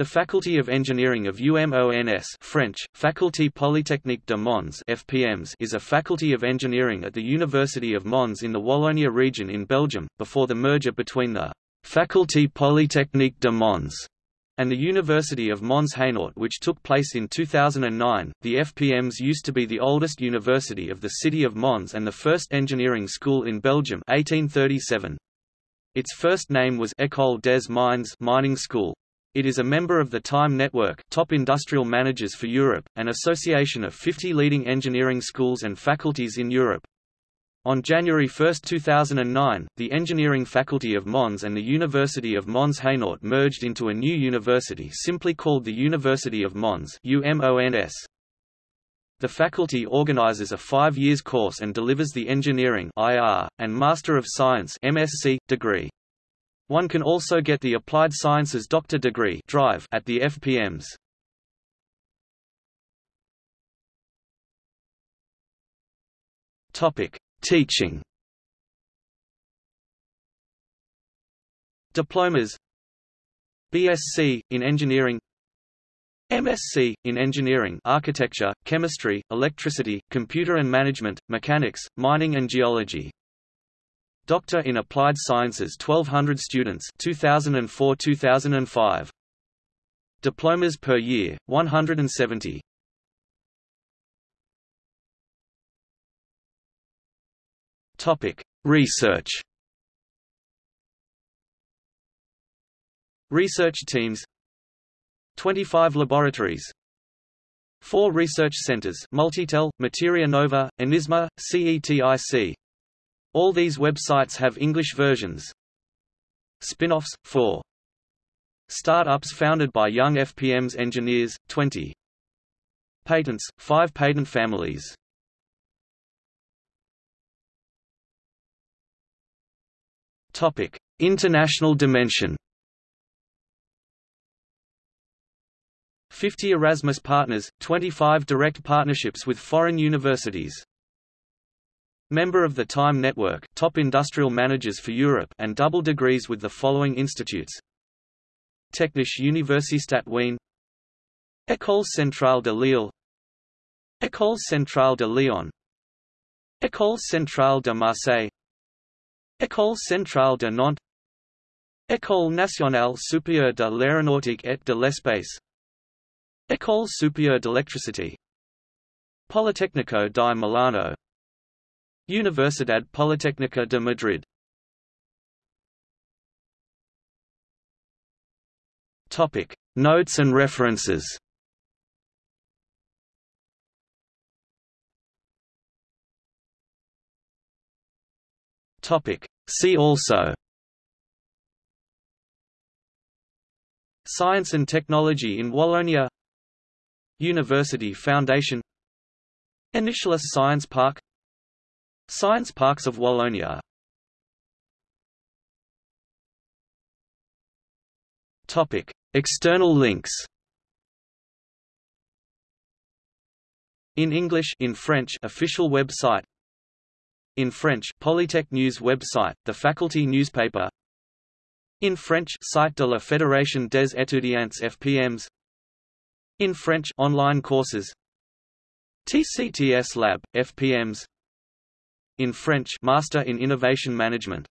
The Faculty of Engineering of UMONS French, Faculté Polytechnique de Mons FPMs is a faculty of engineering at the University of Mons in the Wallonia region in Belgium, before the merger between the Faculté Polytechnique de Mons and the University of Mons Hainaut which took place in 2009. The FPMs used to be the oldest university of the city of Mons and the first engineering school in Belgium 1837. Its first name was École des Mines mining school. It is a member of the TIME Network Top Industrial Managers for Europe, an association of 50 leading engineering schools and faculties in Europe. On January 1, 2009, the Engineering Faculty of Mons and the University of Mons Hainaut merged into a new university simply called the University of Mons UMONS. The faculty organizes a five years course and delivers the Engineering IR, and Master of Science MSc, degree. One can also get the Applied Sciences Doctor degree drive at the FPMs. Topic: Teaching. Diplomas BSc in Engineering MSc in Engineering Architecture, Chemistry, Electricity, Computer and Management, Mechanics, Mining and Geology Doctor in Applied Sciences 1200 students 2004-2005 Diplomas per year 170 Topic Research. Research teams. 25 laboratories. 4 research centers Multitel, Materia Nova, Inisma, CETIC all these websites have English versions. Spin-offs, 4. Start-ups founded by young FPM's engineers, 20. Patents, 5 patent families. Topic: International dimension. 50 Erasmus partners, 25 direct partnerships with foreign universities. Member of the Time Network top industrial managers for Europe and double degrees with the following institutes. Technische Universität Wien. École Centrale de Lille. École Centrale de Lyon. École Centrale de Marseille. École Centrale de Nantes. École Nationale Supérieure de l'Aéronautique et de l'Espace. École Supérieure d'Électricité Politecnico di Milano Universidad Politécnica de Madrid. Topic. Notes and references. Topic. See also. Science and Technology in Wallonia. University Foundation. Initialis Science Park Science Parks of Wallonia. Topic. External links. In English in French official website. In French Polytech News website, the faculty newspaper. In French site de la Fédération des étudiants FPMs In French online courses. TCTS Lab, FPMs in French Master in Innovation Management